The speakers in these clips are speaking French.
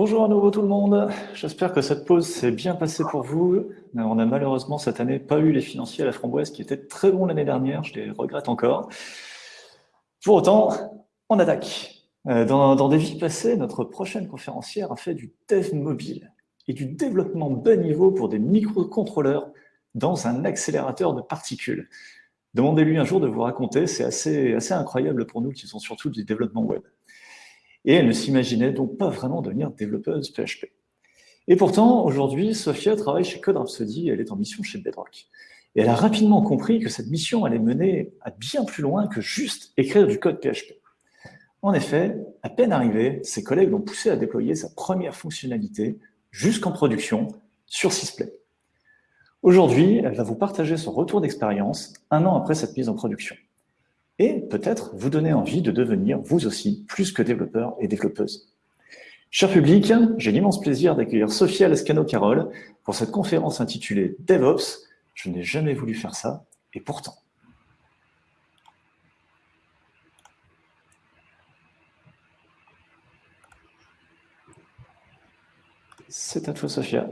Bonjour à nouveau tout le monde, j'espère que cette pause s'est bien passée pour vous. On a malheureusement cette année pas eu les financiers à la framboise qui étaient très bons l'année dernière, je les regrette encore. Pour autant, on attaque. Euh, dans, dans, des vies passées, notre prochaine conférencière a fait du dev mobile et du développement bas niveau pour des microcontrôleurs dans un accélérateur de particules. Demandez-lui un jour de vous raconter, c'est assez, assez incroyable pour nous qui sont surtout du développement web. Et elle ne s'imaginait donc pas vraiment devenir développeuse PHP. Et pourtant, aujourd'hui, Sophia travaille chez Code Rhapsody elle est en mission chez Bedrock. Et elle a rapidement compris que cette mission allait mener à bien plus loin que juste écrire du code PHP. En effet, à peine arrivée, ses collègues l'ont poussé à déployer sa première fonctionnalité jusqu'en production sur Sysplay. Aujourd'hui, elle va vous partager son retour d'expérience un an après cette mise en production. Et peut-être vous donner envie de devenir, vous aussi, plus que développeur et développeuse. Cher public, j'ai l'immense plaisir d'accueillir Sophia Lescano-Carole pour cette conférence intitulée DevOps. Je n'ai jamais voulu faire ça, et pourtant. C'est à toi, Sophia.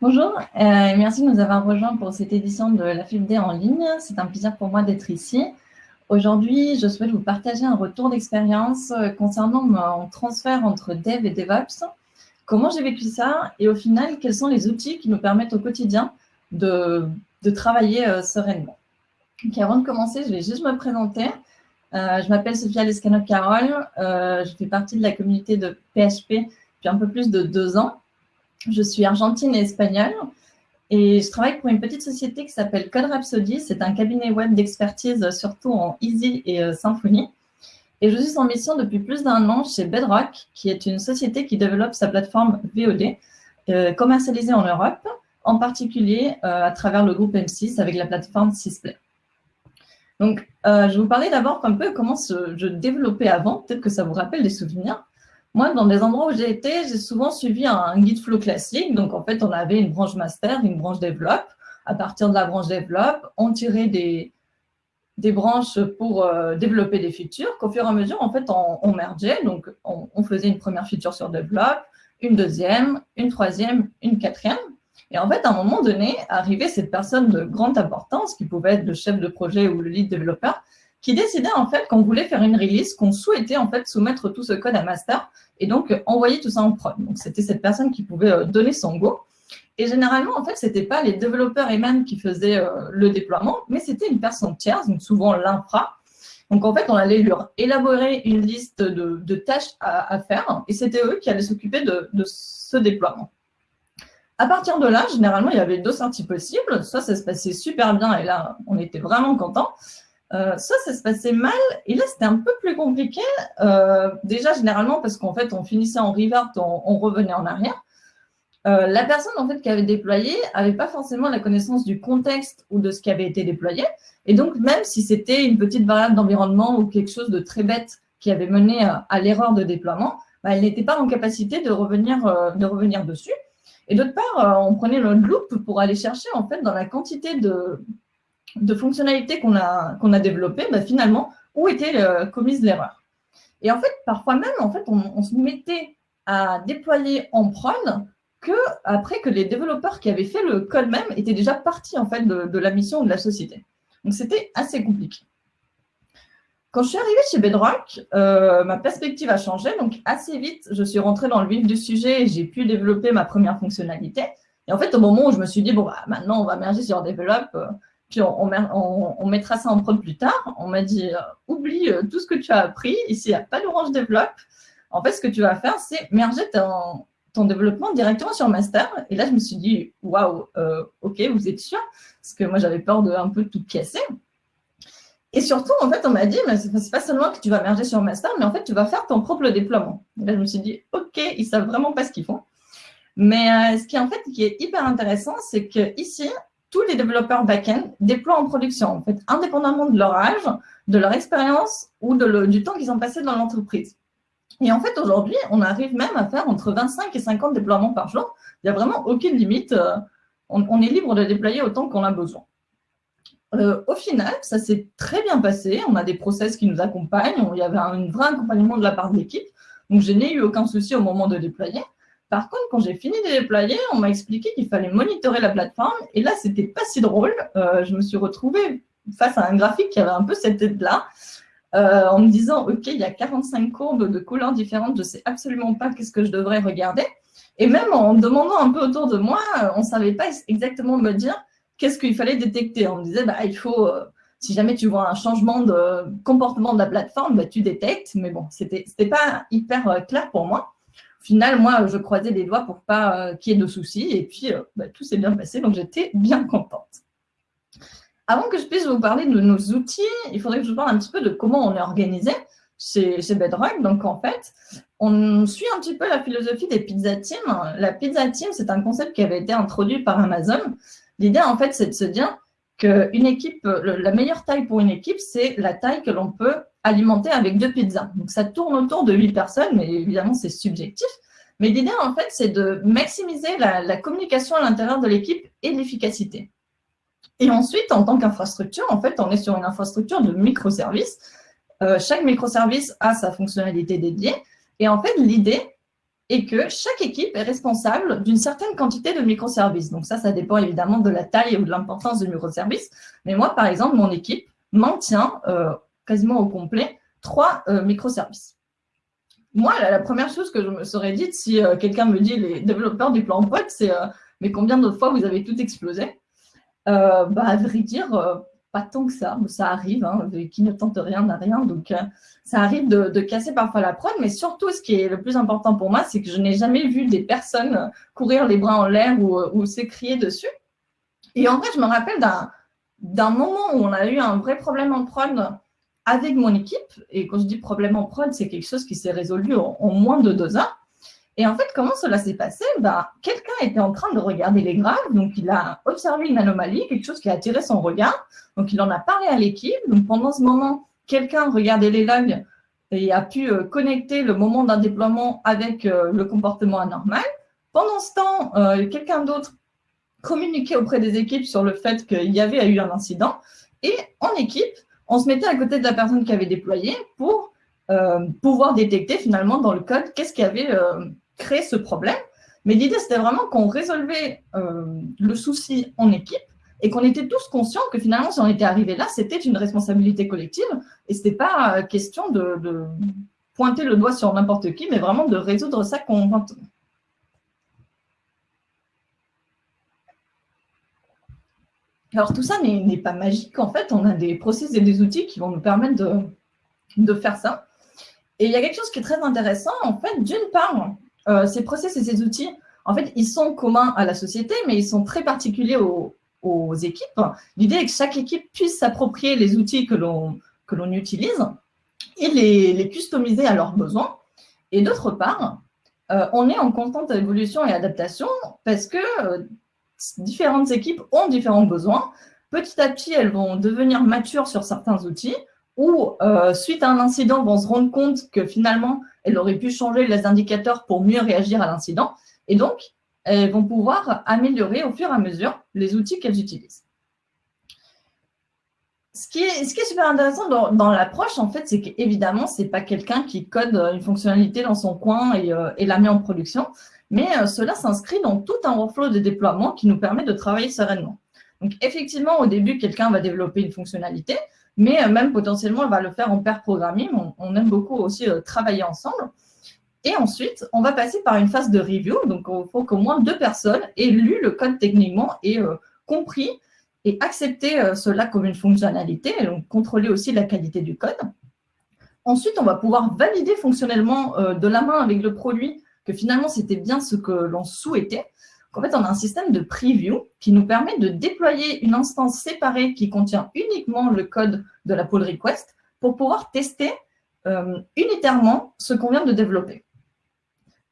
Bonjour, euh, merci de nous avoir rejoints pour cette édition de la FIBD en ligne. C'est un plaisir pour moi d'être ici. Aujourd'hui, je souhaite vous partager un retour d'expérience euh, concernant mon transfert entre Dev et DevOps, comment j'ai vécu ça et au final, quels sont les outils qui nous permettent au quotidien de, travailler euh, sereinement? avant de commencer, je vais juste me présenter. je m'appelle Sophia Lescano-Carole, je fais partie de la communauté de PHP depuis un peu plus de deux ans. Je suis argentine et espagnole je travaille pour une petite société qui s'appelle Code Rhapsody. C'est un cabinet web d'expertise surtout en Easy et euh, Symfony. Et je suis en mission depuis plus d'un an chez Bedrock, qui est une société qui développe sa plateforme VOD, euh, commercialisée en Europe, en particulier euh, à travers le groupe M6 avec la plateforme Sysplay. Donc, je vais vous parler d'abord un peu comment je développais avant, peut-être que ça vous rappelle des souvenirs. Moi, dans des endroits où j'ai été, j'ai souvent suivi un guide flow classique. Donc, en fait, on avait une branche master, une branche développe. À partir de la branche développe, on tirait des, branches pour euh, développer des features qu'au fur et à mesure, en fait, on, mergeait. Donc, on, faisait une première feature sur développe, une deuxième, une troisième, une quatrième. Et en fait, à un moment donné, arrivait cette personne de grande importance, qui pouvait être le chef de projet ou le lead développeur, qui décidait en fait qu'on voulait faire une release, qu'on souhaitait en fait soumettre tout ce code à master et donc euh, envoyer tout ça en prod. Donc c'était cette personne qui pouvait euh, donner son go. Et généralement, en fait, ce n'était pas les développeurs eux-mêmes qui faisaient euh, le déploiement, mais c'était une personne tierce, donc souvent l'infra. Donc en fait, on allait leur élaborer une liste de, tâches à, faire et c'était eux qui allaient s'occuper de, de ce déploiement. À partir de là, généralement, il y avait deux sorties possibles. Soit ça se passait super bien et là, on était vraiment content. Euh, ça, ça se passait mal. Et là, c'était un peu plus compliqué. Euh, déjà, généralement, parce qu'en fait, on finissait en revert, on, revenait en arrière. Euh, la personne en fait qui avait déployé n'avait pas forcément la connaissance du contexte ou de ce qui avait été déployé. Et donc, même si c'était une petite variable d'environnement ou quelque chose de très bête qui avait mené à, l'erreur de déploiement, bah, elle n'était pas en capacité de revenir, de revenir dessus. Et d'autre part, on prenait le loop pour aller chercher en fait dans la quantité de, de fonctionnalités qu'on a, a développées, bah, finalement, où était euh, commise l'erreur. Et en fait, parfois même, en fait, on, se mettait à déployer en prod que après que les développeurs qui avaient fait le code même étaient déjà partis en fait de, la mission de la société. Donc c'était assez compliqué. Quand je suis arrivée chez Bedrock, euh, ma perspective a changé. Donc assez vite, je suis rentrée dans le vif du sujet et j'ai pu développer ma première fonctionnalité. Et en fait, au moment où je me suis dit, bon, bah, maintenant, on va merger sur Develop, euh, on, mettra ça en prod plus tard. On m'a dit, euh, oublie euh, tout ce que tu as appris. Ici, il n'y a pas d'Orange Develop. En fait, ce que tu vas faire, c'est merger ton, ton, développement directement sur Master. Et là, je me suis dit, waouh, euh, OK, vous êtes sûr? Parce que moi, j'avais peur de un peu tout casser. Et surtout, en fait, on m'a dit, mais c'est pas seulement que tu vas merger sur Master, mais en fait, tu vas faire ton propre déploiement. Et là, je me suis dit, OK, ils savent vraiment pas ce qu'ils font. Mais ce qui, en fait, qui est hyper intéressant, c'est qu'ici, tous les développeurs back-end déploient en production, en fait, indépendamment de leur âge, de leur expérience ou du temps qu'ils ont passé dans l'entreprise. Et en fait, aujourd'hui, on arrive même à faire entre 25 et 50 déploiements par jour. Il n'y a vraiment aucune limite. Euh, on, est libre de déployer autant qu'on a besoin. Euh, au final, ça s'est très bien passé. On a des process qui nous accompagnent. Il y avait un vrai accompagnement de la part de l'équipe. Donc, je n'ai eu aucun souci au moment de déployer. Par contre, quand j'ai fini de déployer, on m'a expliqué qu'il fallait monitorer la plateforme. Et là, c'était pas si drôle. Euh, je me suis retrouvée face à un graphique qui avait un peu cette tête-là, euh, en me disant, OK, il y a 45 courbes de couleurs différentes, je ne sais absolument pas qu'est-ce que je devrais regarder. Et même en demandant un peu autour de moi, on ne savait pas exactement me dire qu'est-ce qu'il fallait détecter. On me disait, bah, il faut, euh, si jamais tu vois un changement de comportement de la plateforme, bah, tu détectes. Mais bon, ce n'était pas hyper clair pour moi final, moi, je croisais les doigts pour pas euh, qu'il y ait de soucis. Et puis, euh, bah, tout s'est bien passé, donc j'étais bien contente. Avant que je puisse vous parler de nos outils, il faudrait que je vous parle un petit peu de comment on est organisé chez, Bedrock. Donc, en fait, on suit un petit peu la philosophie des pizza teams. La pizza team, c'est un concept qui avait été introduit par Amazon. L'idée, en fait, c'est de se dire qu'une équipe, la meilleure taille pour une équipe, c'est la taille que l'on peut alimenter avec deux pizzas. Donc, ça tourne autour de huit personnes, mais évidemment, c'est subjectif. Mais l'idée, en fait, c'est de maximiser la, communication à l'intérieur de l'équipe et l'efficacité. Et ensuite, en tant qu'infrastructure, en fait, on est sur une infrastructure de microservices. Euh, chaque microservice a sa fonctionnalité dédiée. Et en fait, l'idée est que chaque équipe est responsable d'une certaine quantité de microservices. Donc ça, ça dépend évidemment de la taille ou de l'importance du microservice. Mais moi, par exemple, mon équipe maintient euh, quasiment au complet trois euh, microservices. Moi, la, première chose que je me serais dite si euh, quelqu'un me dit les développeurs du plan pod, c'est mais combien de fois vous avez tout explosé? Bah, À vrai dire, pas tant que ça, mais ça arrive, hein, qui ne tente rien n'a rien, donc euh, ça arrive de, casser parfois la prod, mais surtout ce qui est le plus important pour moi, c'est que je n'ai jamais vu des personnes courir les bras en l'air ou, ou s'écrier dessus. Et en vrai, je me rappelle d'un moment où on a eu un vrai problème en prod avec mon équipe, et quand je dis problème en prod, c'est quelque chose qui s'est résolu en moins de deux heures, et en fait, comment cela s'est passé? Bah, Quelqu'un était en train de regarder les graphes, donc il a observé une anomalie, quelque chose qui a attiré son regard, donc il en a parlé à l'équipe. Donc pendant ce moment, quelqu'un regardait les logs et a pu euh, connecter le moment d'un déploiement avec euh, le comportement anormal. Pendant ce temps, euh, quelqu'un d'autre communiquait auprès des équipes sur le fait qu'il y avait eu un incident. Et en équipe, on se mettait à côté de la personne qui avait déployé pour pouvoir détecter finalement dans le code qu'est-ce qui avait créer ce problème. Mais l'idée, c'était vraiment qu'on résolvait euh, le souci en équipe et qu'on était tous conscients que finalement, si on était arrivé là, c'était une responsabilité collective et ce n'était pas question de, pointer le doigt sur n'importe qui, mais vraiment de résoudre ça conjointement. Alors, tout ça n'est pas magique. En fait, on a des process et des outils qui vont nous permettre de, de faire ça. Et il y a quelque chose qui est très intéressant. En fait, d'une part, euh, ces process et ces outils, en fait, ils sont communs à la société, mais ils sont très particuliers aux, équipes. L'idée est que chaque équipe puisse s'approprier les outils que l'on utilise et les, customiser à leurs besoins. Et d'autre part, euh, on est en constante évolution et adaptation parce que euh, différentes équipes ont différents besoins. Petit à petit, elles vont devenir matures sur certains outils ou, suite à un incident, vont se rendre compte que finalement, elles auraient pu changer les indicateurs pour mieux réagir à l'incident. Et donc, elles vont pouvoir améliorer au fur et à mesure les outils qu'elles utilisent. Ce qui, est, ce qui est super intéressant dans, l'approche, en fait, c'est qu'évidemment, ce n'est pas quelqu'un qui code une fonctionnalité dans son coin et, euh, la met en production, mais euh, cela s'inscrit dans tout un workflow de déploiement qui nous permet de travailler sereinement. Donc, effectivement, au début, quelqu'un va développer une fonctionnalité, mais euh, même potentiellement, elle va le faire en pair programming. On, aime beaucoup aussi euh, travailler ensemble. Et ensuite, on va passer par une phase de review. Donc, il faut qu'au moins deux personnes aient lu le code techniquement et euh, compris et accepté cela comme une fonctionnalité, et donc contrôler aussi la qualité du code. Ensuite, on va pouvoir valider fonctionnellement de la main avec le produit que finalement, c'était bien ce que l'on souhaitait. En fait, on a un système de preview qui nous permet de déployer une instance séparée qui contient uniquement le code de la pull request pour pouvoir tester euh, unitairement ce qu'on vient de développer.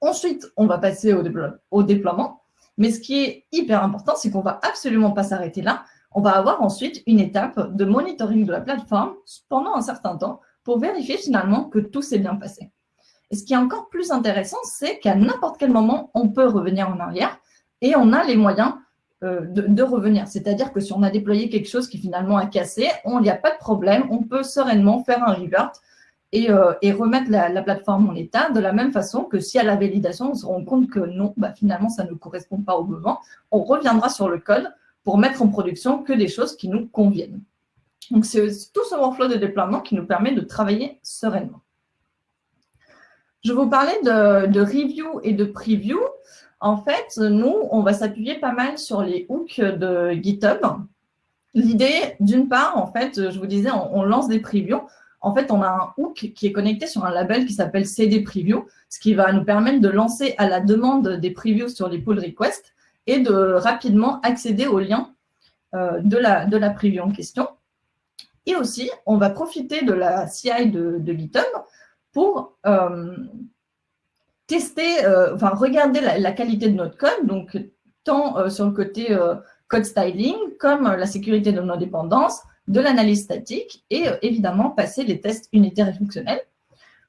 Ensuite, on va passer au, au déploiement. Mais ce qui est hyper important, c'est qu'on ne va absolument pas s'arrêter là. On va avoir ensuite une étape de monitoring de la plateforme pendant un certain temps pour vérifier finalement que tout s'est bien passé. Et ce qui est encore plus intéressant, c'est qu'à n'importe quel moment, on peut revenir en arrière et on a les moyens euh, de, revenir. C'est-à-dire que si on a déployé quelque chose qui finalement a cassé, il n'y a pas de problème, on peut sereinement faire un revert et, euh, remettre la, plateforme en état de la même façon que si à la validation, on se rend compte que non, bah, finalement, ça ne correspond pas au besoin, on reviendra sur le code pour mettre en production que des choses qui nous conviennent. Donc, c'est tout ce workflow de déploiement qui nous permet de travailler sereinement. Je vous parlais de review et de preview. En fait, nous, on va s'appuyer pas mal sur les hooks de GitHub. L'idée, d'une part, en fait, je vous disais, on, lance des previews. En fait, on a un hook qui est connecté sur un label qui s'appelle CD Preview, ce qui va nous permettre de lancer à la demande des previews sur les pull requests et de rapidement accéder aux liens euh, de, la, de la preview en question. Et aussi, on va profiter de la CI de, GitHub pour euh, tester, euh, enfin regarder la, qualité de notre code, donc tant sur le côté code styling, comme la sécurité de nos dépendances, de l'analyse statique et euh, évidemment passer les tests unitaires et fonctionnels.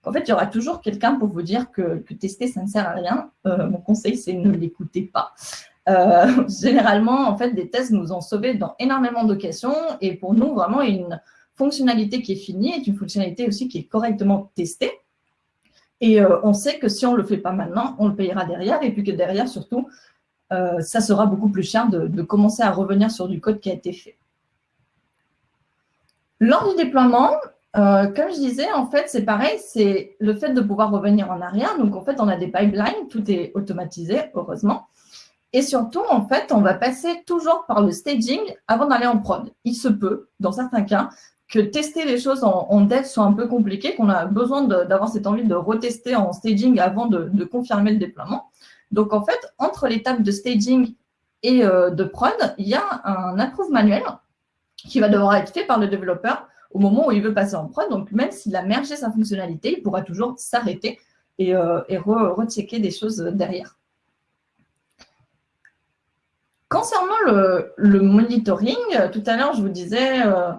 En fait, il y aura toujours quelqu'un pour vous dire que, tester, ça ne sert à rien. Euh, mon conseil, c'est ne l'écoutez pas. Euh, généralement, en fait, des tests nous ont sauvés dans énormément d'occasions et pour nous, vraiment, une fonctionnalité qui est finie est une fonctionnalité aussi qui est correctement testée. Et on sait que si on ne le fait pas maintenant, on le payera derrière et puis que derrière, surtout, euh, ça sera beaucoup plus cher de, commencer à revenir sur du code qui a été fait. Lors du déploiement, euh, comme je disais, en fait, c'est pareil, c'est le fait de pouvoir revenir en arrière. Donc, en fait, on a des pipelines, tout est automatisé, heureusement. Et surtout, en fait, on va passer toujours par le staging avant d'aller en prod. Il se peut, dans certains cas, que tester les choses en, dev soit un peu compliqué, qu'on a besoin d'avoir cette envie de retester en staging avant de confirmer le déploiement. Donc, en fait, entre l'étape de staging et euh, de prod, il y a un approve manuel qui va devoir être fait par le développeur au moment où il veut passer en prod. Donc, même s'il a mergé sa fonctionnalité, il pourra toujours s'arrêter et, euh, rechecker des choses derrière. Concernant le, monitoring, tout à l'heure, je vous disais, euh,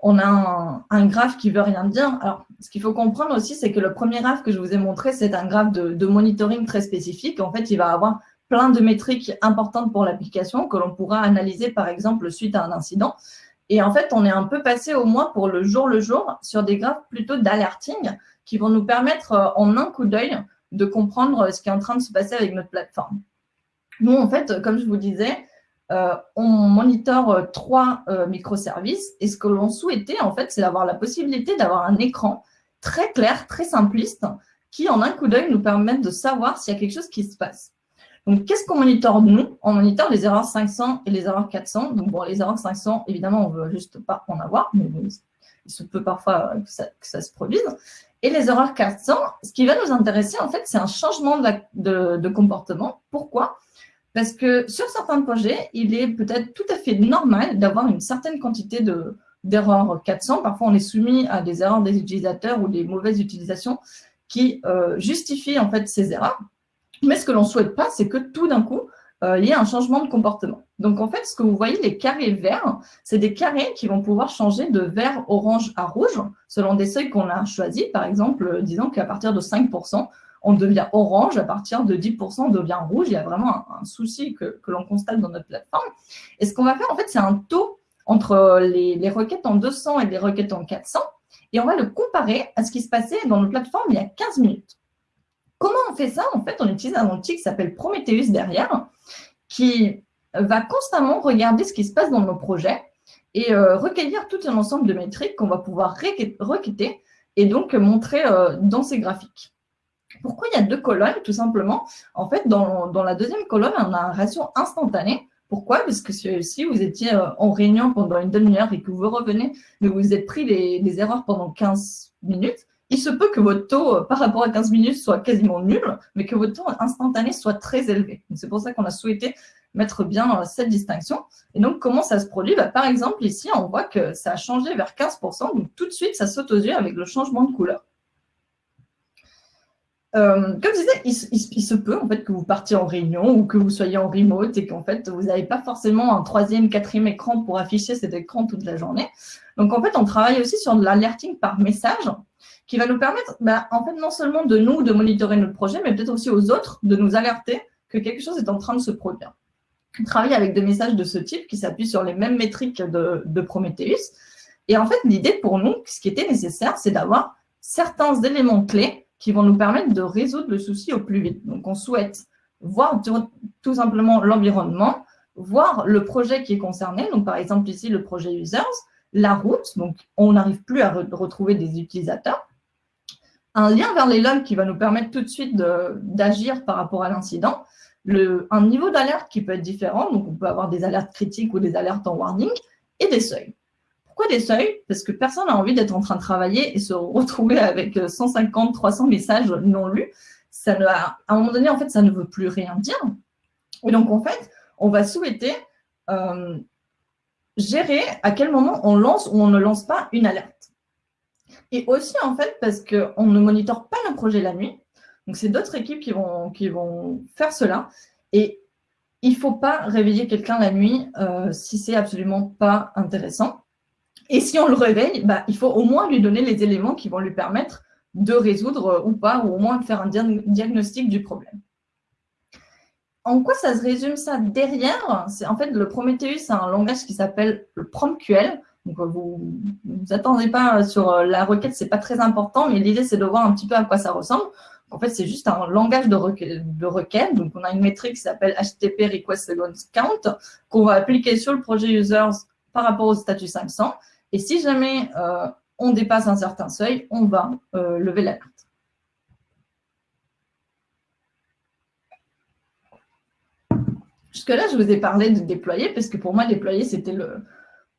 on a un, graphe qui veut rien dire. Alors, ce qu'il faut comprendre aussi, c'est que le premier graphe que je vous ai montré, c'est un graphe de, monitoring très spécifique. En fait, il va avoir plein de métriques importantes pour l'application que l'on pourra analyser, par exemple, suite à un incident. Et en fait, on est un peu passé au moins pour le jour le jour sur des graphes plutôt d'alerting qui vont nous permettre euh, en un coup d'œil de comprendre ce qui est en train de se passer avec notre plateforme. Nous, en fait, comme je vous disais, euh, on monitore euh, trois euh, microservices et ce que l'on souhaitait, en fait, c'est d'avoir la possibilité d'avoir un écran très clair, très simpliste, qui en un coup d'œil nous permette de savoir s'il y a quelque chose qui se passe. Donc, qu'est-ce qu'on monitore nous? On monitore les erreurs 500 et les erreurs 400. Donc, bon, les erreurs 500, évidemment, on ne veut juste pas en avoir, mais il se peut parfois que ça, se produise. Et les erreurs 400, ce qui va nous intéresser, en fait, c'est un changement de comportement. Pourquoi? Parce que sur certains projets, il est peut-être tout à fait normal d'avoir une certaine quantité d'erreurs 400. Parfois, on est soumis à des erreurs des utilisateurs ou des mauvaises utilisations qui euh, justifient en fait ces erreurs. Mais ce que l'on ne souhaite pas, c'est que tout d'un coup, euh, il y ait un changement de comportement. Donc, en fait, ce que vous voyez, les carrés verts, c'est des carrés qui vont pouvoir changer de vert orange à rouge selon des seuils qu'on a choisis. Par exemple, disons qu'à partir de 5%, on devient orange, à partir de 10%, on devient rouge. Il y a vraiment un, souci que, l'on constate dans notre plateforme. Et ce qu'on va faire, en fait, c'est un taux entre les, requêtes en 200 et les requêtes en 400, et on va le comparer à ce qui se passait dans notre plateforme il y a 15 minutes. Comment on fait ça? En fait, on utilise un outil qui s'appelle Prometheus derrière, qui va constamment regarder ce qui se passe dans nos projets et euh, recueillir tout un ensemble de métriques qu'on va pouvoir requêter et donc montrer euh, dans ces graphiques. Pourquoi il y a deux colonnes Tout simplement, en fait, dans, la deuxième colonne, on a un ratio instantané. Pourquoi? Parce que si vous étiez euh, en réunion pendant une demi-heure et que vous revenez, mais vous êtes pris des, erreurs pendant 15 minutes, il se peut que votre taux euh, par rapport à 15 minutes soit quasiment nul, mais que votre taux instantané soit très élevé. C'est pour ça qu'on a souhaité mettre bien cette distinction. Et donc, comment ça se produit? Bah, Par exemple, ici, on voit que ça a changé vers 15%, donc tout de suite, ça saute aux yeux avec le changement de couleur. Euh, comme je disais, il, se peut en fait que vous partiez en réunion ou que vous soyez en remote et qu'en fait, vous n'avez pas forcément un troisième, quatrième écran pour afficher cet écran toute la journée. Donc, en fait, on travaille aussi sur de l'alerting par message qui va nous permettre, bah, en fait, non seulement de nous, de monitorer notre projet, mais peut-être aussi aux autres de nous alerter que quelque chose est en train de se produire. On travaille avec des messages de ce type qui s'appuient sur les mêmes métriques de, de Prometheus. Et en fait, l'idée pour nous, ce qui était nécessaire, c'est d'avoir certains éléments clés qui vont nous permettre de résoudre le souci au plus vite. Donc, on souhaite voir tout simplement l'environnement, voir le projet qui est concerné, donc par exemple ici le projet users, la route, donc on n'arrive plus à retrouver des utilisateurs, un lien vers les logs qui va nous permettre tout de suite d'agir par rapport à l'incident, un niveau d'alerte qui peut être différent, donc on peut avoir des alertes critiques ou des alertes en warning, et des seuils. Pourquoi des seuils? Parce que personne n'a envie d'être en train de travailler et se retrouver avec 150, 300 messages non lus. Ça ne, à un moment donné, en fait, ça ne veut plus rien dire. Et donc, en fait, on va souhaiter euh, gérer à quel moment on lance ou on ne lance pas une alerte. Et aussi, en fait, parce qu'on ne monitore pas le projet la nuit. Donc, c'est d'autres équipes qui vont, qui vont faire cela. Et il ne faut pas réveiller quelqu'un la nuit euh, si c'est absolument pas intéressant. Et si on le réveille, bah, il faut au moins lui donner les éléments qui vont lui permettre de résoudre euh, ou pas, ou au moins de faire un diagnostic du problème en quoi ça se résume ça? Derrière en fait le Prometheus, c'est un langage qui s'appelle le PromQL. Donc vous vous attendez pas sur euh, la requête, c'est pas très important, mais l'idée c'est de voir un petit peu à quoi ça ressemble. En fait, c'est juste un langage de, requête. Donc, on a une métrique qui s'appelle HTTP Request Sequence Count qu'on va appliquer sur le projet users par rapport au statut 500. Et si jamais euh, on dépasse un certain seuil, on va euh, lever l'alerte. Jusque-là, je vous ai parlé de déployer, parce que pour moi, déployer, c'était le,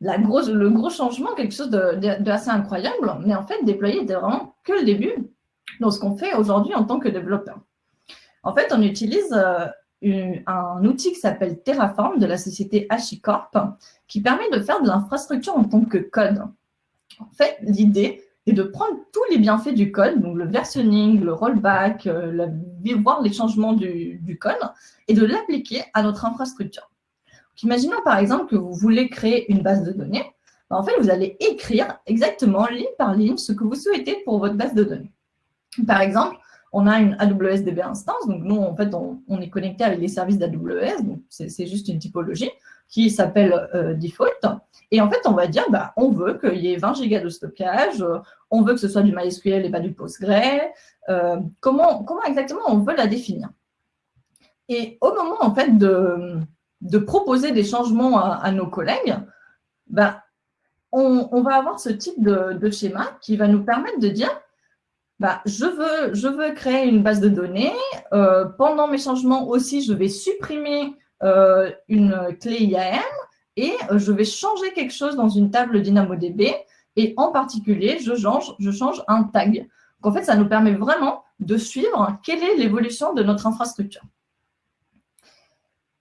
la le gros changement, quelque chose d'assez incroyable. Mais en fait, déployer était vraiment que le début dans ce qu'on fait aujourd'hui en tant que développeur. En fait, on utilise euh, un outil qui s'appelle Terraform de la société HashiCorp qui permet de faire de l'infrastructure en tant que code. En fait, l'idée, et de prendre tous les bienfaits du code, donc le versionning, le rollback, euh, voir les changements du, code, et de l'appliquer à notre infrastructure. imaginons par exemple que vous voulez créer une base de données. Ben, en fait, vous allez écrire exactement ligne par ligne ce que vous souhaitez pour votre base de données. Par exemple, on a une AWS DB instance, donc nous, en fait, on, est connecté avec les services d'AWS, donc c'est juste une typologie qui s'appelle euh, default. Et en fait, on va dire, bah, on veut qu'il y ait 20 gigas de stockage, euh, on veut que ce soit du MySQL et pas du Postgre. Euh, comment, exactement on veut la définir? Et au moment, en fait, de, de proposer des changements à, nos collègues, bah, on, va avoir ce type de, schéma qui va nous permettre de dire, bah, je, veux, créer une base de données. Euh, pendant mes changements aussi, je vais supprimer une clé IAM et euh, je vais changer quelque chose dans une table DynamoDB et en particulier, je change, un tag. En fait, ça nous permet vraiment de suivre quelle est l'évolution de notre infrastructure.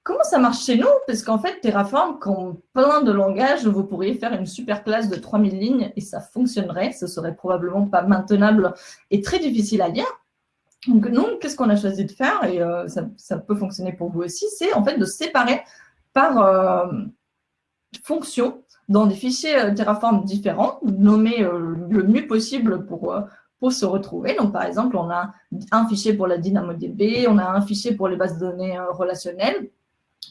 Comment ça marche chez nous? Parce qu'en fait, Terraform, comme plein de langages, vous pourriez faire une super classe de 3000 lignes et ça fonctionnerait. Ce serait probablement pas maintenable et très difficile à lire. Donc, nous, qu'est-ce qu'on a choisi de faire? Et euh, ça, peut fonctionner pour vous aussi, c'est en fait de séparer par, euh, fonctions dans des fichiers euh, Terraform différents, nommés le mieux possible pour, pour se retrouver. Donc, par exemple, on a un fichier pour la DynamoDB, on a un fichier pour les bases de données relationnelles,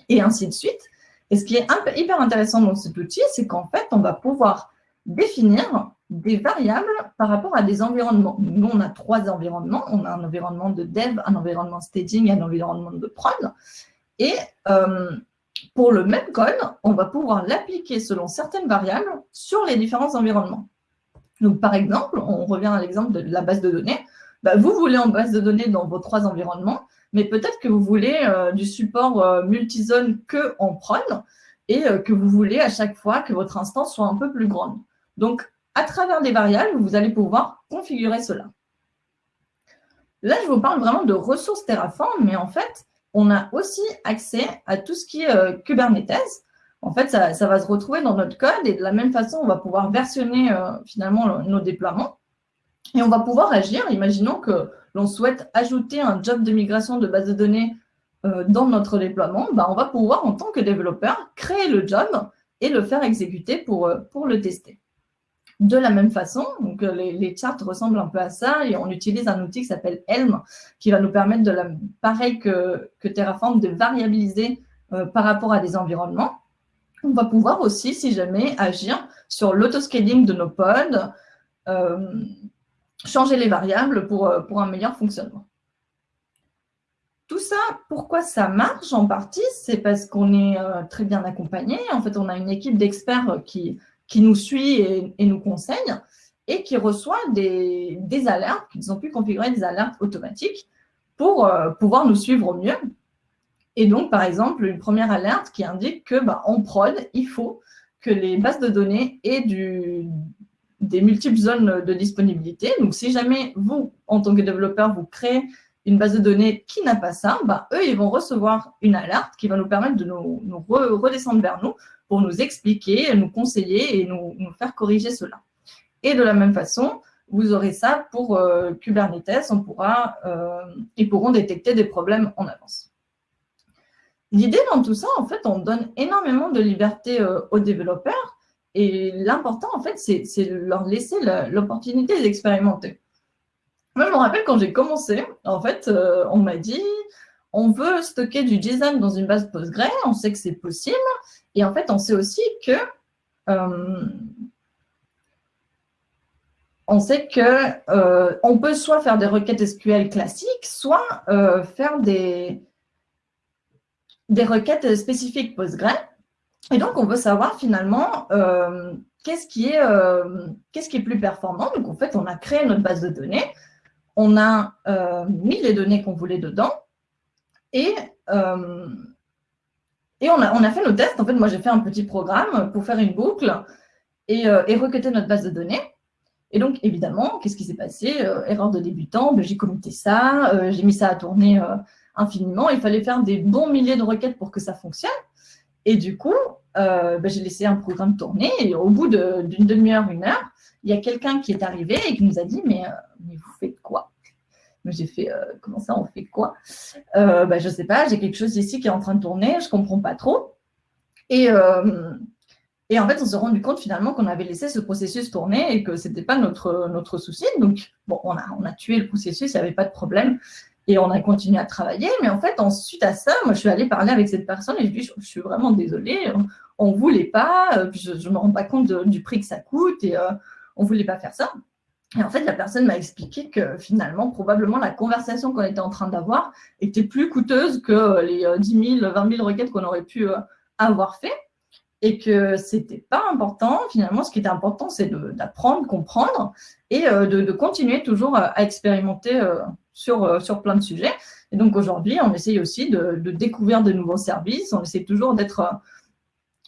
et ainsi de suite. Et ce qui est hyper intéressant dans cet outil, c'est qu'en fait, on va pouvoir définir des variables par rapport à des environnements. Nous, on a trois environnements. On a un environnement de dev, un environnement staging un environnement de prod. Et pour le même code, on va pouvoir l'appliquer selon certaines variables sur les différents environnements. Donc, par exemple, on revient à l'exemple de la base de données. Bah, vous voulez en base de données dans vos trois environnements, mais peut-être que vous voulez euh, du support euh, multizone que en prod et euh, que vous voulez à chaque fois que votre instance soit un peu plus grande. Donc, à travers des variables, vous allez pouvoir configurer cela. Là, je vous parle vraiment de ressources Terraform, mais en fait, on a aussi accès à tout ce qui est euh, Kubernetes. En fait, ça, va se retrouver dans notre code et de la même façon, on va pouvoir versionner finalement nos déploiements. Et on va pouvoir agir. Imaginons que l'on souhaite ajouter un job de migration de base de données euh, dans notre déploiement. Ben, on va pouvoir, en tant que développeur, créer le job et le faire exécuter pour, pour le tester. De la même façon, donc euh, les, charts ressemblent un peu à ça et on utilise un outil qui s'appelle Helm qui va nous permettre, de la, pareil que, Terraform, de variabiliser euh, par rapport à des environnements. On va pouvoir aussi, si jamais, agir sur l'autoscaling de nos pods, euh, changer les variables pour, pour un meilleur fonctionnement. Tout ça, pourquoi ça marche en partie C'est parce qu'on est très bien accompagné. En fait, on a une équipe d'experts qui, qui nous suit et, nous conseille et qui reçoit des, des alertes, qu'ils ont pu configurer des alertes automatiques pour pouvoir nous suivre au mieux et donc, par exemple, une première alerte qui indique que bah, en prod, il faut que les bases de données aient du, des multiples zones de disponibilité. Donc, si jamais vous, en tant que développeur, vous créez une base de données qui n'a pas ça, bah, eux, ils vont recevoir une alerte qui va nous permettre de nous, redescendre vers nous pour nous expliquer, nous conseiller et nous, faire corriger cela. Et de la même façon, vous aurez ça pour euh, Kubernetes, on pourra, euh, ils pourront détecter des problèmes en avance. L'idée dans tout ça, en fait, on donne énormément de liberté euh, aux développeurs et l'important, en fait, c'est leur laisser l'opportunité d'expérimenter. Moi, je me rappelle quand j'ai commencé, en fait, euh, on m'a dit, on veut stocker du JSON dans une base Postgre, on sait que c'est possible, et en fait, on sait aussi que euh, on sait que on peut soit faire des requêtes SQL classiques, soit faire des, des requêtes spécifiques Postgre. Et donc, on veut savoir finalement euh, qu'est-ce qui, est, euh, qu'est-ce qui est plus performant. Donc, en fait, on a créé notre base de données, on a euh, mis les données qu'on voulait dedans et, on, a, fait nos tests. En fait, moi, j'ai fait un petit programme pour faire une boucle et, requêter notre base de données. Et donc, évidemment, qu'est-ce qui s'est passé Erreur de débutant, ben, j'ai comité ça, j'ai mis ça à tourner infiniment. Il fallait faire des bons milliers de requêtes pour que ça fonctionne. Et du coup, euh, ben, j'ai laissé un programme tourner et au bout d'une demi-heure, une heure, il y a quelqu'un qui est arrivé et qui nous a dit « Mais, euh, vous faites quoi ?» J'ai fait euh, Comment ça, on fait quoi? Ben, Je ne sais pas, j'ai quelque chose ici qui est en train de tourner, je ne comprends pas trop. » Et, en fait, on s'est rendu compte finalement qu'on avait laissé ce processus tourner et que ce n'était pas notre, notre souci. Donc, bon, on a, on a tué le processus, il n'y avait pas de problème. Et on a continué à travailler. Mais en fait, ensuite à ça, moi, je suis allée parler avec cette personne et je lui ai dit, je, suis vraiment désolée, on ne voulait pas, euh, je ne me rends pas compte du prix que ça coûte et euh, on ne voulait pas faire ça. Et en fait, la personne m'a expliqué que finalement, probablement, la conversation qu'on était en train d'avoir était plus coûteuse que les 10 000, 20 000 requêtes qu'on aurait pu euh, avoir fait et que c'était pas important. Finalement, ce qui était important, c'est d'apprendre, comprendre et de, continuer toujours à expérimenter sur, euh, sur plein de sujets. Et donc aujourd'hui, on essaye aussi de, découvrir de nouveaux services. On essaie toujours d'être euh,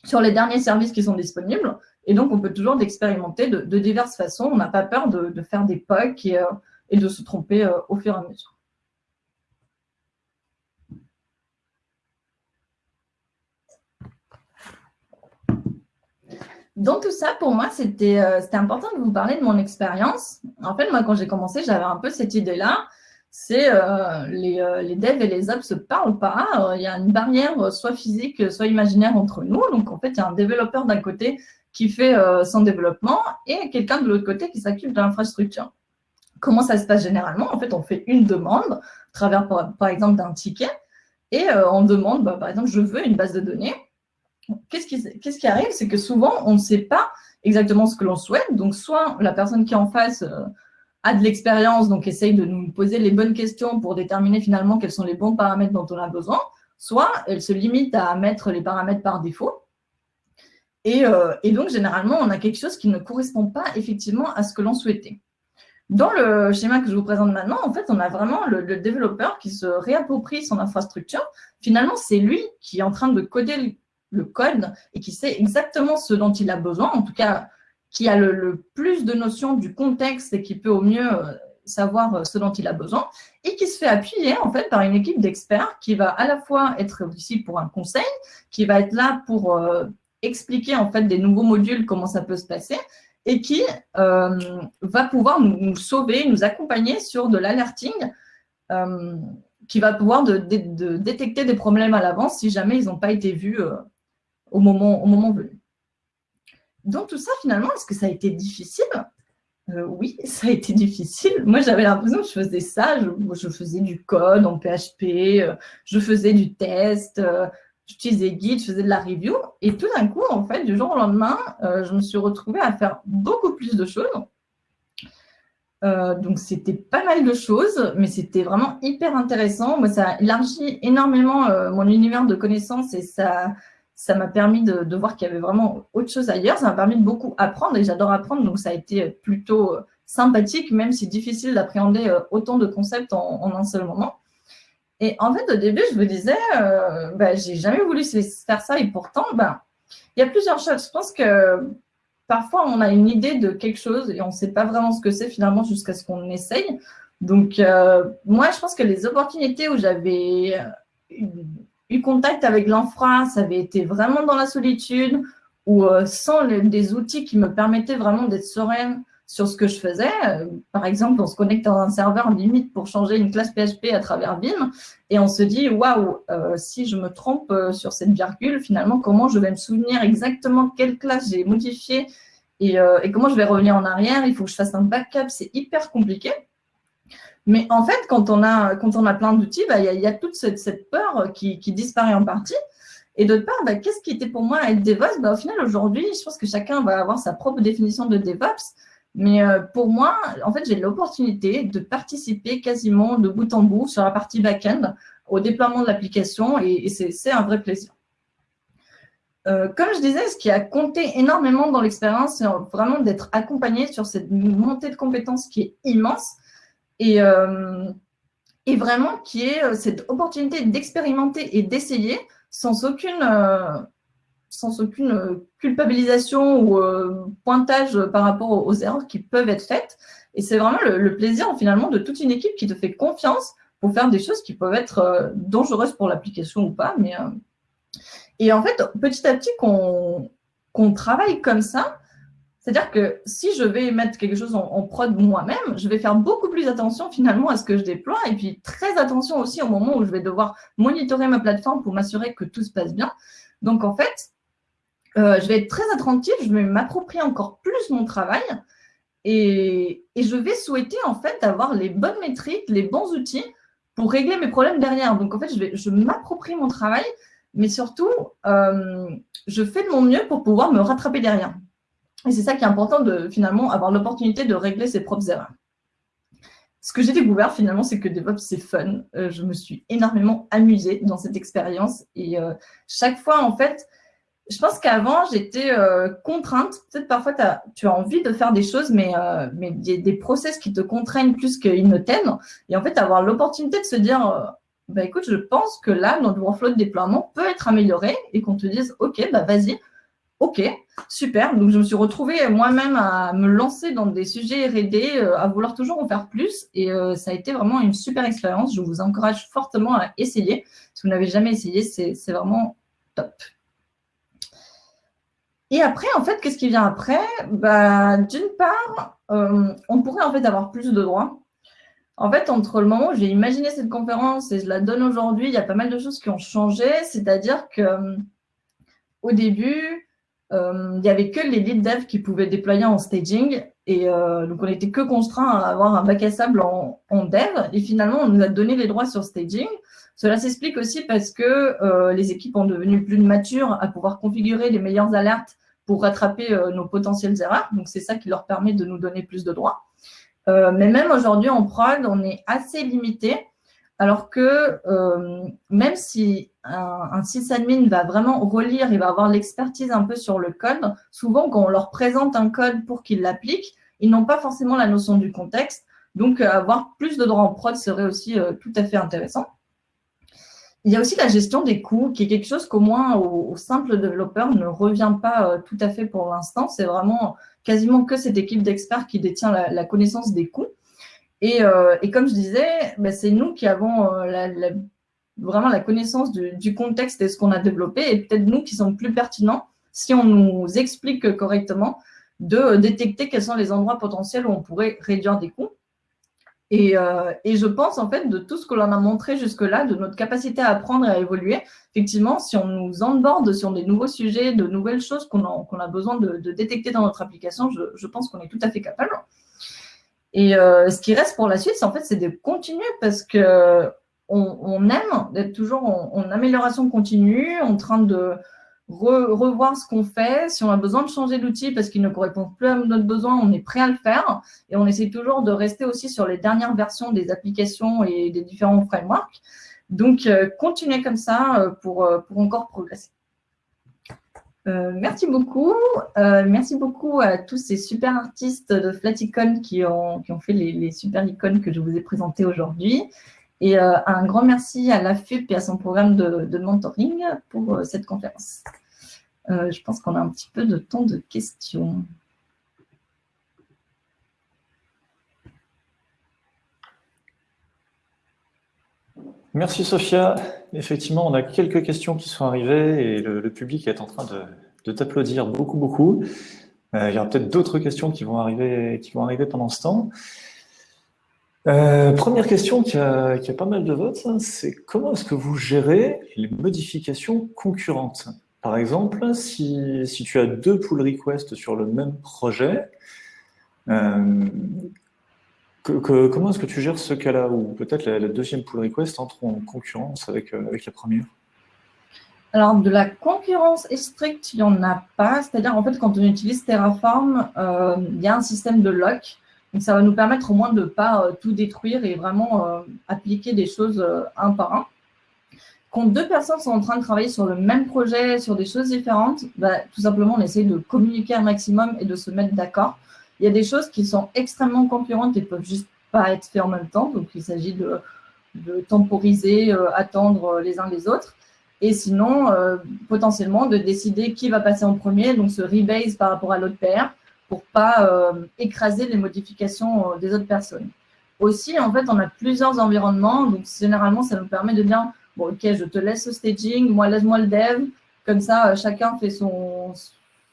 sur les derniers services qui sont disponibles. Et donc, on peut toujours d'expérimenter de, diverses façons. On n'a pas peur de, faire des POC et, euh, et, de se tromper au fur et à mesure. Dans tout ça, pour moi, c'était important de vous parler de mon expérience. En fait, moi, quand j'ai commencé, j'avais un peu cette idée-là c'est euh, les, euh, les, devs et les apps se parlent pas. Euh, il y a une barrière soit physique, soit imaginaire entre nous. Donc, en fait, il y a un développeur d'un côté qui fait son développement et quelqu'un de l'autre côté qui s'occupe de l'infrastructure. Comment ça se passe généralement? En fait, on fait une demande à travers, par, exemple, d'un ticket et on demande, bah, par exemple, je veux une base de données. Qu'est-ce qui, qui, arrive? C'est que souvent, on ne sait pas exactement ce que l'on souhaite. Donc, soit la personne qui est en face a de l'expérience, donc essaye de nous poser les bonnes questions pour déterminer finalement quels sont les bons paramètres dont on a besoin, soit elle se limite à mettre les paramètres par défaut. Et, euh, donc, généralement, on a quelque chose qui ne correspond pas effectivement à ce que l'on souhaitait. Dans le schéma que je vous présente maintenant, en fait, on a vraiment le, le développeur qui se réapproprie son infrastructure. Finalement, c'est lui qui est en train de coder le code et qui sait exactement ce dont il a besoin, en tout cas qui a le, plus de notions du contexte et qui peut au mieux euh, savoir euh, ce dont il a besoin, et qui se fait appuyer en fait par une équipe d'experts qui va à la fois être ici pour un conseil, qui va être là pour euh, expliquer en fait des nouveaux modules, comment ça peut se passer, et qui va pouvoir nous, sauver, nous accompagner sur de l'alerting, qui va pouvoir détecter des problèmes à l'avance si jamais ils n'ont pas été vus au moment venu. Donc tout ça, finalement, est-ce que ça a été difficile? Euh, Oui, ça a été difficile. Moi, j'avais l'impression que je faisais ça. Je, faisais du code en PHP, euh, je faisais du test, euh, j'utilisais Git, je faisais de la review. Et tout d'un coup, en fait, du jour au lendemain, je me suis retrouvée à faire beaucoup plus de choses. Donc, c'était pas mal de choses, mais c'était vraiment hyper intéressant. Moi, ça a élargi énormément mon univers de connaissances et ça ça m'a permis de, voir qu'il y avait vraiment autre chose ailleurs. Ça m'a permis de beaucoup apprendre et j'adore apprendre, donc ça a été plutôt euh, sympathique, même si difficile d'appréhender autant de concepts en, un seul moment. Et en fait, au début, je me disais, euh, bah, j'ai jamais voulu faire ça et pourtant, bah, il y a plusieurs choses. Je pense que parfois, on a une idée de quelque chose et on ne sait pas vraiment ce que c'est finalement jusqu'à ce qu'on essaye. Donc, euh, moi, je pense que les opportunités où j'avais eu, contact avec l'infra, ça avait été vraiment dans la solitude ou euh, sans des outils qui me permettaient vraiment d'être sereine sur ce que je faisais. Euh, par exemple, on se connecte dans un serveur limite pour changer une classe PHP à travers Vim et on se dit, waouh, euh, si je me trompe sur cette virgule, finalement, comment je vais me souvenir exactement quelle classe j'ai modifiée et, comment je vais revenir en arrière, il faut que je fasse un backup, c'est hyper compliqué. Mais en fait, quand on a, quand on a plein d'outils, bah, il y, a toute cette, peur qui, disparaît en partie. Et d'autre part, bah, qu'est-ce qui était pour moi être DevOps? Bah, Au final, aujourd'hui, je pense que chacun va avoir sa propre définition de DevOps. Mais euh, pour moi, en fait, j'ai l'opportunité de participer quasiment de bout en bout sur la partie back-end au déploiement de l'application et, c'est un vrai plaisir. Euh, comme je disais, ce qui a compté énormément dans l'expérience, c'est vraiment d'être accompagné sur cette montée de compétences qui est immense et, euh, et vraiment qui est cette opportunité d'expérimenter et d'essayer sans aucune sans aucune euh, culpabilisation ou euh, pointage par rapport aux, erreurs qui peuvent être faites. Et c'est vraiment le, plaisir finalement de toute une équipe qui te fait confiance pour faire des choses qui peuvent être euh, dangereuses pour l'application ou pas. Mais, Et en fait, petit à petit, qu'on travaille comme ça, c'est-à-dire que si je vais mettre quelque chose en, prod moi-même, je vais faire beaucoup plus attention finalement à ce que je déploie et puis très attention aussi au moment où je vais devoir monitorer ma plateforme pour m'assurer que tout se passe bien. Donc en fait, euh, je vais être très attentive, je vais m'approprier encore plus mon travail et, je vais souhaiter en fait avoir les bonnes métriques, les bons outils pour régler mes problèmes derrière. Donc en fait, je, je m'approprie mon travail, mais surtout, euh, je fais de mon mieux pour pouvoir me rattraper derrière. Et c'est ça qui est important de finalement avoir l'opportunité de régler ses propres erreurs. Ce que j'ai découvert finalement, c'est que DevOps, c'est fun. Euh, je me suis énormément amusée dans cette expérience et chaque fois, en fait, je pense qu'avant, j'étais euh, contrainte. Peut-être parfois, tu as envie de faire des choses, mais euh, mais y a des process qui te contraignent plus qu'ils ne t'aiment. Et en fait, avoir l'opportunité de se dire, euh, bah, écoute, je pense que là, notre workflow de déploiement peut être amélioré et qu'on te dise, OK, bah, vas-y, OK, super. Donc, je me suis retrouvée moi-même à me lancer dans des sujets R&D, à vouloir toujours en faire plus. Et ça a été vraiment une super expérience. Je vous encourage fortement à essayer. Si vous n'avez jamais essayé, c'est vraiment top. Et après, en fait, qu'est-ce qui vient après? Bah, D'une part, euh, on pourrait en fait avoir plus de droits. En fait, entre le moment où j'ai imaginé cette conférence et je la donne aujourd'hui, il y a pas mal de choses qui ont changé. C'est-à-dire que euh, au début, euh, il n'y avait que les lead devs qui pouvaient déployer en staging. Et donc, on n'était que contraint à avoir un bac à sable en, en, dev. Et finalement, on nous a donné les droits sur staging. Cela s'explique aussi parce que les équipes ont devenu plus matures à pouvoir configurer les meilleures alertes pour rattraper euh, nos potentielles erreurs. Donc, c'est ça qui leur permet de nous donner plus de droits. Euh, mais même aujourd'hui, en prod, on est assez limité. Alors que euh, même si un, sysadmin va vraiment relire, il va avoir l'expertise un peu sur le code, souvent quand on leur présente un code pour qu'ils l'appliquent, ils n'ont pas forcément la notion du contexte. Donc, avoir plus de droits en prod serait aussi tout à fait intéressant. Il y a aussi la gestion des coûts, qui est quelque chose qu'au moins au, simple développeur ne revient pas euh, tout à fait pour l'instant. C'est vraiment quasiment que cette équipe d'experts qui détient la, connaissance des coûts. Et, euh, comme je disais, ben, c'est nous qui avons euh, vraiment la connaissance du, contexte et ce qu'on a développé, et peut-être nous qui sommes plus pertinents, si on nous explique correctement, de détecter quels sont les endroits potentiels où on pourrait réduire des coûts. Euh, et, je pense, en fait, de tout ce que l'on a montré jusque-là, de notre capacité à apprendre et à évoluer, effectivement, si on nous onboard sur des nouveaux sujets, de nouvelles choses qu'on a, besoin de, détecter dans notre application, je, pense qu'on est tout à fait capable. Et euh, ce qui reste pour la suite, en fait, c'est de continuer parce que on, aime d'être toujours en, amélioration continue, en train de, revoir ce qu'on fait. Si on a besoin de changer d'outil parce qu'il ne correspond plus à notre besoin, on est prêt à le faire. Et on essaie toujours de rester aussi sur les dernières versions des applications et des différents frameworks. Donc, euh, continuez comme ça euh, pour, euh, pour encore progresser. Merci beaucoup. merci beaucoup à tous ces super artistes de Flaticon qui ont, qui ont fait les, les super icônes que je vous ai présentées aujourd'hui. Et un grand merci à la FUP et à son programme de, de mentoring pour cette conférence. je pense qu'on a un petit peu de temps de questions. Merci Sophia. Effectivement, on a quelques questions qui sont arrivées et le, public est en train de, t'applaudir beaucoup, beaucoup. Euh, il y aura peut-être d'autres questions qui vont, arriver, qui vont arriver pendant ce temps. Euh, première question qui a, pas mal de votes, hein, c'est comment est-ce que vous gérez les modifications concurrentes? Par exemple, si, tu as deux pull requests sur le même projet, euh, comment est-ce que tu gères ce cas-là Ou peut-être la, deuxième pull request entre en concurrence avec, euh, avec la première? Alors, de la concurrence stricte, il n'y en a pas. C'est-à-dire, en fait, quand on utilise Terraform, euh, il y a un système de lock. Donc, ça va nous permettre au moins de ne pas euh, tout détruire et vraiment appliquer des choses un par un. Quand deux personnes sont en train de travailler sur le même projet, sur des choses différentes, bah, tout simplement, on essaie de communiquer un maximum et de se mettre d'accord. Il y a des choses qui sont extrêmement concurrentes et ne peuvent juste pas être faites en même temps. Donc, il s'agit de, temporiser, euh, attendre les uns les autres. Et sinon, euh, potentiellement, de décider qui va passer en premier, donc se rebase par rapport à l'autre paire pour pas euh, écraser les modifications des autres personnes. Aussi, en fait, on a plusieurs environnements. Donc, généralement, ça nous permet de dire, bon, OK, je te laisse au staging, moi, laisse-moi le dev. Comme ça, chacun fait son,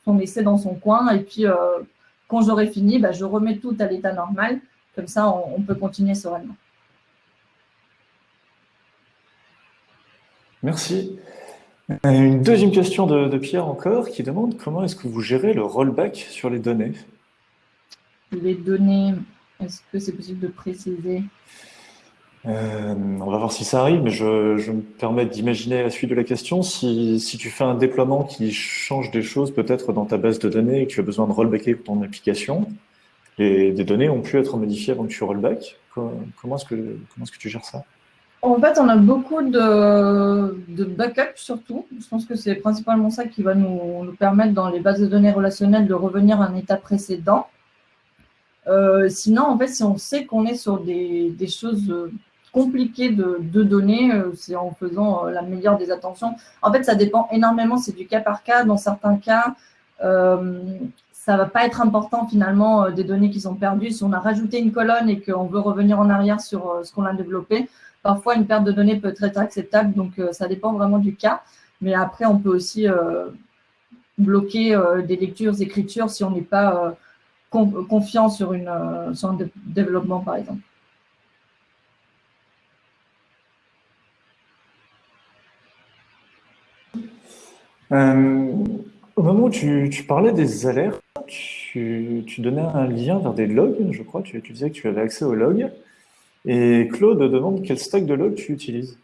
son essai dans son coin. Et puis, quand j'aurai fini, bah, je remets tout à l'état normal. Comme ça, on, peut continuer sereinement. Merci. Une deuxième question de, Pierre encore qui demande comment est-ce que vous gérez le rollback sur les données? Les données, est-ce que c'est possible de préciser? Euh, on va voir si ça arrive, mais je, me permets d'imaginer la suite de la question. Si, tu fais un déploiement qui change des choses peut-être dans ta base de données et que tu as besoin de rollbacker ton application, les, données ont pu être modifiées avant que tu rollback. Comment est-ce que, tu gères ça? En fait, on a beaucoup de, de backup surtout. Je pense que c'est principalement ça qui va nous, permettre dans les bases de données relationnelles de revenir à un état précédent. Euh, sinon, en fait, si on sait qu'on est sur des, des choses compliqué de, donner, euh, c'est en faisant euh, la meilleure des attentions. En fait, ça dépend énormément, c'est du cas par cas. Dans certains cas, euh, ça va pas être important finalement des données qui sont perdues. Si on a rajouté une colonne et qu'on veut revenir en arrière sur ce qu'on a développé, parfois une perte de données peut être acceptable. Donc, ça dépend vraiment du cas. Mais après, on peut aussi bloquer des lectures, écritures si on n'est pas confiant sur, une, sur un développement, par exemple. Euh, au moment où tu, parlais des alertes, tu, donnais un lien vers des logs, je crois. Tu, tu, disais que tu avais accès aux logs. Et Claude demande quel stack de logs tu utilises.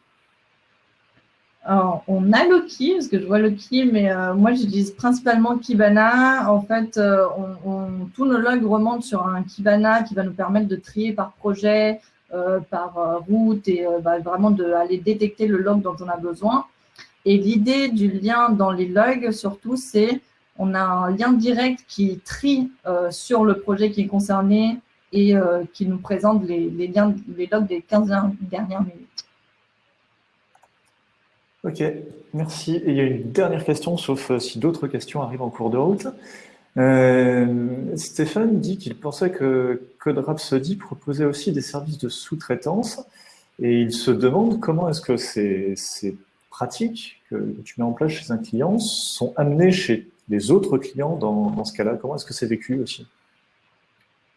On a Loki, parce que je vois Loki, mais euh, moi j'utilise principalement Kibana. En fait, euh, on, tous nos logs remontent sur un Kibana qui va nous permettre de trier par projet, par route et bah, vraiment d'aller détecter le log dont on a besoin. Et l'idée du lien dans les logs, surtout, c'est on a un lien direct qui trie euh, sur le projet qui est concerné et euh, qui nous présente les, liens, les logs des 15 dernières minutes. Ok, merci. Et il y a une dernière question, sauf euh, si d'autres questions arrivent en cours de route. Stéphane dit qu'il pensait que Code Rhapsody proposait aussi des services de sous-traitance et il se demande comment est-ce que c'est pratiques que tu mets en place chez un client sont amenées chez les autres clients dans, ce cas-là Comment est-ce que c'est vécu aussi?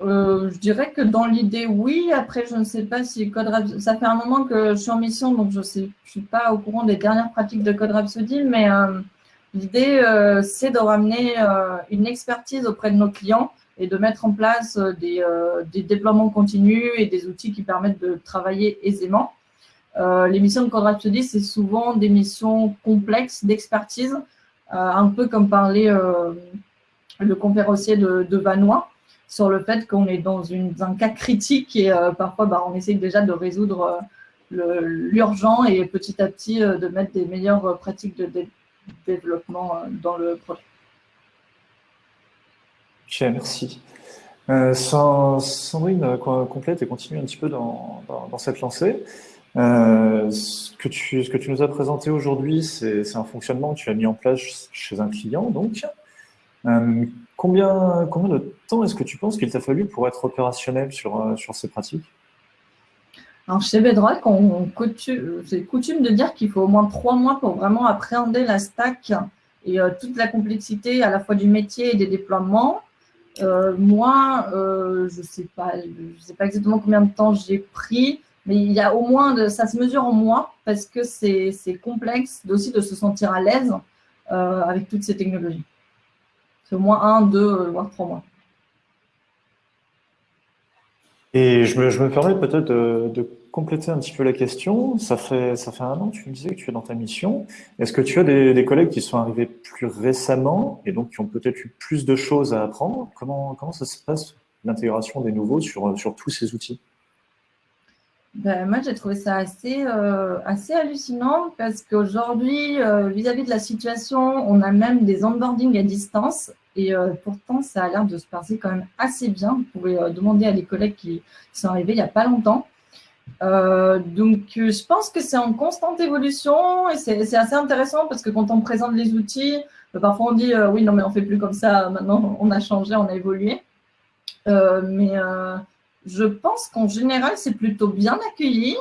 Euh, je dirais que dans l'idée, oui. Après, je ne sais pas si Code Rhapsody... Ça fait un moment que je suis en mission, donc je ne suis pas au courant des dernières pratiques de Code Rhapsody, mais euh, l'idée, euh, c'est de ramener une expertise auprès de nos clients et de mettre en place des, des, déploiements continus et des outils qui permettent de travailler aisément. Euh, les missions de Code Rhapsody, c'est souvent des missions complexes d'expertise. un peu comme parlait le conférencier de, de Vanois, sur le fait qu'on est dans un cas critique et parfois bah, on essaye déjà de résoudre l'urgent et petit à petit de mettre des meilleures pratiques de développement dans le projet. Ok, merci. Euh, Sandrine euh, complète et continue un petit peu dans, cette lancée. Euh, ce, que tu, nous as présenté aujourd'hui, c'est un fonctionnement que tu as mis en place chez un client. Donc, combien, combien de temps est-ce que tu penses qu'il t'a fallu pour être opérationnel sur, sur ces pratiques? Alors, chez Bedrock, c'est coutume de dire qu'il faut au moins trois mois pour vraiment appréhender la stack et toute la complexité à la fois du métier et des déploiements. Euh, moi, euh, je ne sais pas exactement combien de temps j'ai pris, mais il y a au moins, de, ça se mesure en mois parce que c'est complexe aussi de se sentir à l'aise euh, avec toutes ces technologies. C'est au moins un, deux, voire trois mois. Et je me, je me permets peut-être de, de compléter un petit peu la question, ça fait, ça fait un an, tu me disais que tu es dans ta mission. Est-ce que tu as des, collègues qui sont arrivés plus récemment et donc qui ont peut-être eu plus de choses à apprendre? Comment, comment ça se passe, l'intégration des nouveaux sur, sur tous ces outils? Ben, moi, j'ai trouvé ça assez, euh, assez hallucinant parce qu'aujourd'hui, euh, vis-à-vis de la situation, on a même des onboarding à distance et euh, pourtant, ça a l'air de se passer quand même assez bien. Vous pouvez demander à des collègues qui sont arrivés il n'y a pas longtemps. Donc, je pense que c'est en constante évolution et c'est assez intéressant parce que quand on présente les outils, parfois on dit oui, non, mais on fait plus comme ça, maintenant on a changé, on a évolué. mais je pense qu'en général, c'est plutôt bien accueilli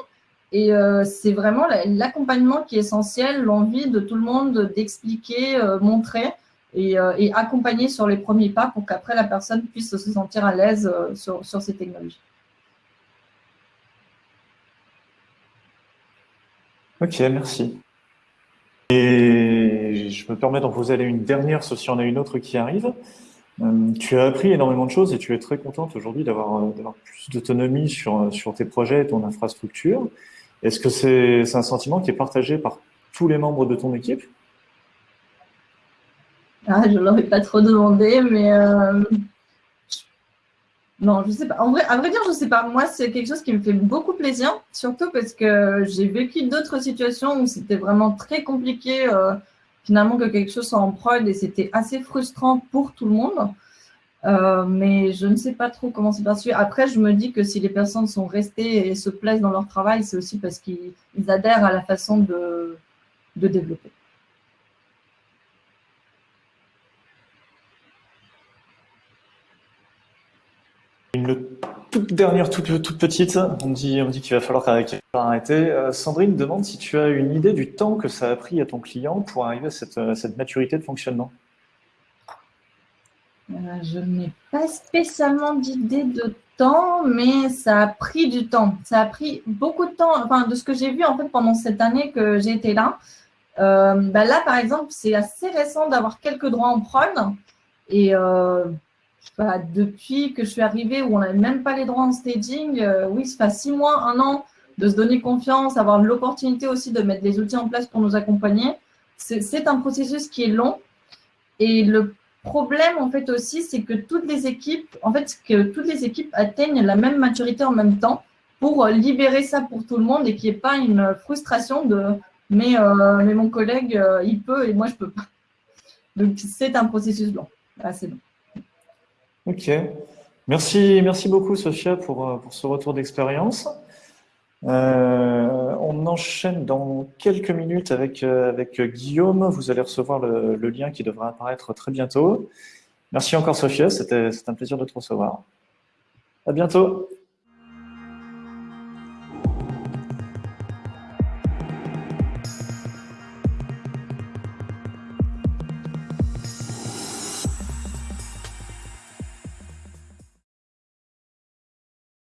et c'est vraiment l'accompagnement qui est essentiel, l'envie de tout le monde d'expliquer, montrer et, accompagner sur les premiers pas pour qu'après la personne puisse se sentir à l'aise sur, sur ces technologies. Ok, merci. Et je me permets d'en poser une dernière, sauf si on a une autre qui arrive. Euh, tu as appris énormément de choses et tu es très contente aujourd'hui d'avoir euh, plus d'autonomie sur, sur tes projets et ton infrastructure. Est-ce que c'est un sentiment qui est partagé par tous les membres de ton équipe? Ah, Je ne l'aurais pas trop demandé, mais euh, non, je sais pas. En vrai, à vrai dire, je sais pas. Moi, c'est quelque chose qui me fait beaucoup plaisir, surtout parce que j'ai vécu d'autres situations où c'était vraiment très compliqué, euh, finalement, que quelque chose soit en prod et c'était assez frustrant pour tout le monde. Euh, mais je ne sais pas trop comment c'est passé. Après, je me dis que si les personnes sont restées et se plaisent dans leur travail, c'est aussi parce qu'ils adhèrent à la façon de, de développer. Une toute dernière, toute, petite, on dit, qu'il va falloir arrêter. Euh, Sandrine demande si tu as une idée du temps que ça a pris à ton client pour arriver à cette, euh, maturité de fonctionnement. Euh, je n'ai pas spécialement d'idée de temps, mais ça a pris du temps. Ça a pris beaucoup de temps, enfin, de ce que j'ai vu en fait pendant cette année que j'ai été là. Bah là, par exemple, c'est assez récent d'avoir quelques droits en prod. Et depuis que je suis arrivée où on n'avait même pas les droits en staging, euh, oui, ça fait six mois, un an de se donner confiance, avoir l'opportunité aussi de mettre des outils en place pour nous accompagner. C'est un processus qui est long. Et le problème, en fait, aussi, c'est que toutes les équipes, en fait, que toutes les équipes atteignent la même maturité en même temps pour libérer ça pour tout le monde et qu'il n'y ait pas une frustration de mais, euh, mais mon collègue, euh, il peut et moi, je peux pas. Donc, c'est un processus long, assez long. Ok. Merci, merci beaucoup, Sophia, pour, euh, pour ce retour d'expérience. Euh, on enchaîne dans quelques minutes avec, euh, avec Guillaume. Vous allez recevoir le, le, lien qui devra apparaître très bientôt. Merci encore, Sophia. C'était un plaisir de te recevoir. À bientôt.